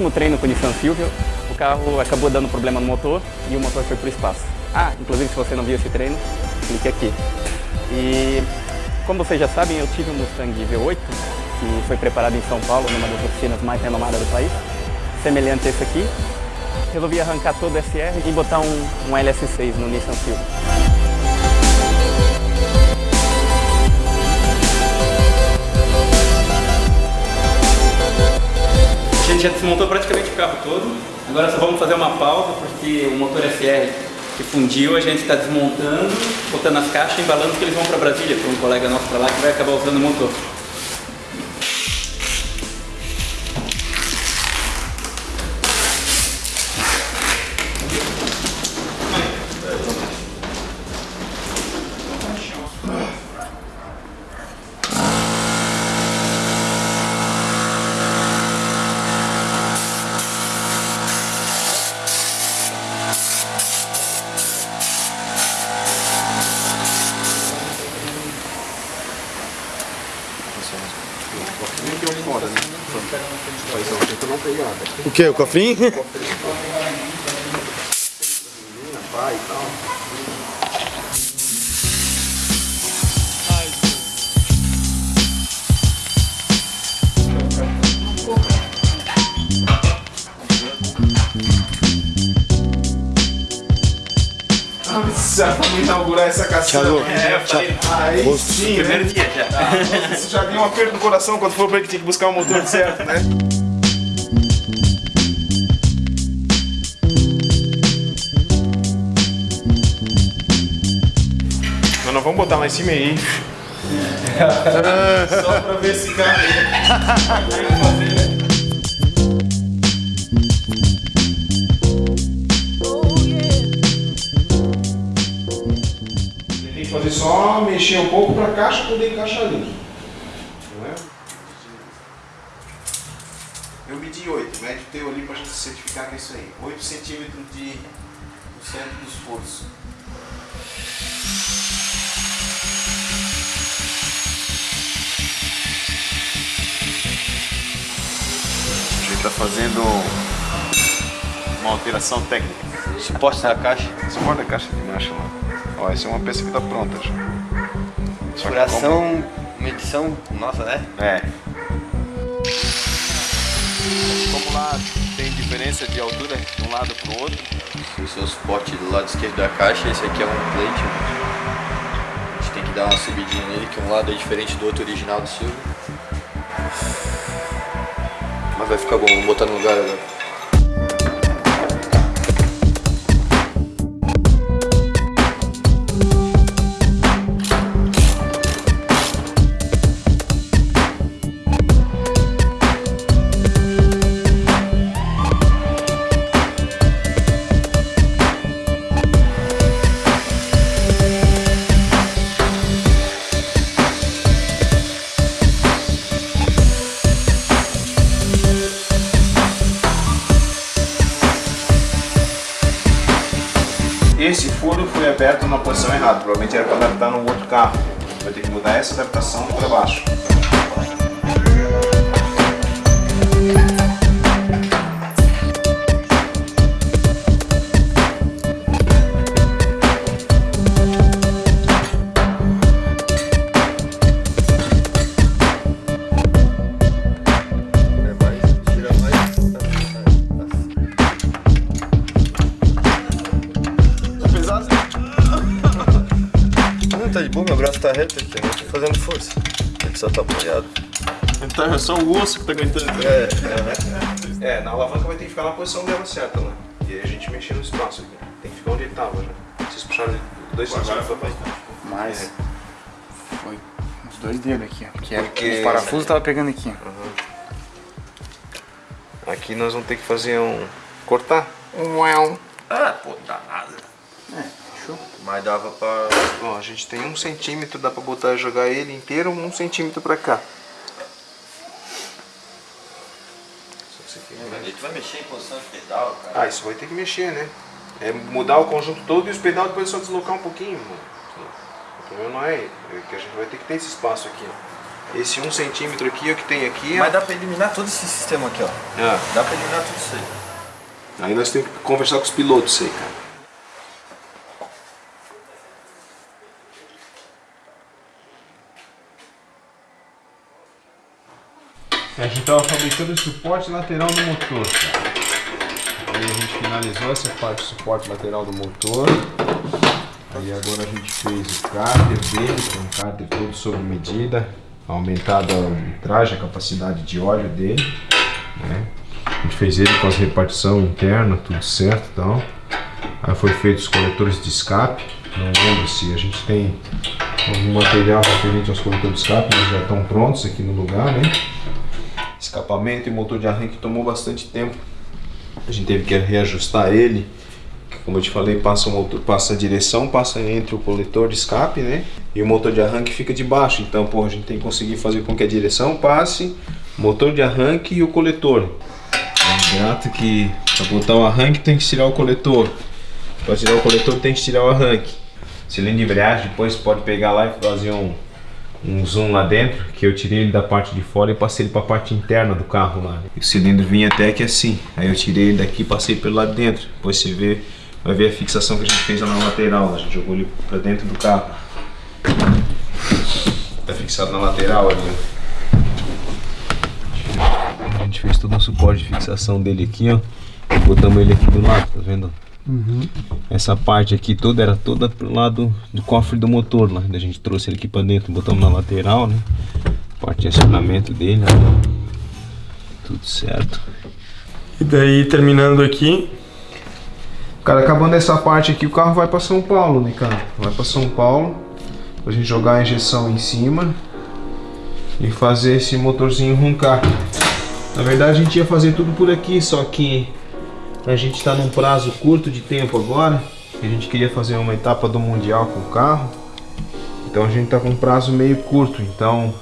último treino com o Nissan Silvio, o carro acabou dando problema no motor e o motor foi para o espaço. Ah, inclusive se você não viu esse treino, clique aqui. E como vocês já sabem, eu tive um Mustang V8, que foi preparado em São Paulo, numa das oficinas mais renomadas do país, semelhante a esse aqui. Resolvi arrancar todo o SR e botar um, um LS6 no Nissan Silvio. Gente já desmontou praticamente o carro todo, agora só vamos fazer uma pausa porque o motor SR que fundiu, a gente está desmontando, botando as caixas embalando que eles vão para Brasília, para um colega nosso para lá que vai acabar usando o motor. O que? O cofrinho? Nossa, vamos inaugurar essa caçamba. É, eu falei, Aí sim, né? primeiro dia já. Você já deu um aperto no coração quando falou pra ele que tinha que buscar o motor certo, né? Mas nós vamos botar lá em cima aí. Só pra ver se cabe. mexer um pouco pra caixa poder encaixar ali. Não é? Eu medi 8, mede o teu ali gente certificar que é isso aí. 8 centímetros de do centro do esforço. A gente tá fazendo uma alteração técnica. Suporte da caixa. Suporta a caixa de marcha lá. Ó, essa é uma peça que tá pronta já. Que Furação, medição, nossa, né? como- É. Como lá tem diferença de altura de um lado pro outro, Esse é o suporte do lado esquerdo da caixa, esse aqui é um plate. A gente tem que dar uma subidinha nele, que um lado é diferente do outro original do Silvio. Mas vai ficar bom, vamos botar no lugar agora. Posição errada. Provavelmente era para adaptar no outro carro. Vai ter que mudar essa adaptação para baixo. Tá fazendo força. Ele só tá apoiado. então é só o osso que tá aguentando. É, É, na alavanca vai ter que ficar na posição dela certa lá. E aí a gente mexer no espaço aqui. Tem que ficar onde ele tava já. Vocês puxaram dois centímetros pra baixo. Mas foi uns dois dedos aqui, ó. Porque, era- Porque- os parafusos tava pegando aqui. Aqui nós vamos ter que fazer um... cortar. Ah, pô, dá nada. É, fechou. Mas dava pra. Ó, a gente tem um centímetro, dá pra botar jogar ele inteiro um centímetro pra cá. Ele vai mexer em posição de pedal, cara. Ah, isso vai ter que mexer, né? É mudar o conjunto todo e os pedais depois é só deslocar um pouquinho, mano. O problema não é, é que a gente vai ter que ter esse espaço aqui, ó. Esse um centímetro aqui, o que tem aqui... Mas dá pra eliminar todo esse sistema aqui, ó. Ah, Dá pra eliminar tudo isso aí. aí nós temos que conversar com os pilotos isso aí, cara. Estava fabricando o suporte lateral do motor. Aí a gente finalizou essa parte do suporte lateral do motor. Aí agora a gente fez o cárter dele, que é um cárter todo sob medida, aumentado a litragem, a capacidade de óleo dele. né? A gente fez ele com as repartição interna, tudo certo e tal. Aí foi feito os coletores de escape. Não lembro se a gente tem algum material referente aos coletores de escape, mas já estão prontos aqui no lugar, né? Escapamento e motor de arranque tomou bastante tempo. A gente teve que reajustar ele. Como eu te falei, passa, o motor, passa a direção, passa entre o coletor de escape, né? E o motor de arranque fica de baixo. Então, pô, a gente tem que conseguir fazer com que a direção passe, motor de arranque e o coletor. É grato que para botar o arranque tem que tirar o coletor. Para tirar o coletor tem que tirar o arranque. Cilindro de embreagem depois pode pegar lá e fazer um, um zoom lá dentro, que eu tirei ele da parte de fora e passei ele para a parte interna do carro lá. O cilindro vinha até aqui assim, aí eu tirei ele daqui e passei pelo lado de dentro. Depois você vê, vai ver a fixação que a gente fez lá na lateral, a gente jogou ele para dentro do carro. Tá fixado na lateral ali. A gente fez todo um suporte de fixação dele aqui, ó. Botamos ele aqui do lado, tá vendo? Essa parte aqui toda era toda pro lado do cofre do motor lá. Daí A gente trouxe ele aqui pra dentro, botamos na lateral, né? Parte de acionamento dele, ó. Tudo certo. E daí, terminando aqui, Cara, acabando essa parte aqui, o carro vai pra São Paulo, né, cara? Vai pra São Paulo, pra gente jogar a injeção em cima e fazer esse motorzinho roncar. Na verdade, a gente ia fazer tudo por aqui, só que a gente tá num prazo curto de tempo agora. A gente queria fazer uma etapa do Mundial com o carro. Então a gente tá com um prazo meio curto, então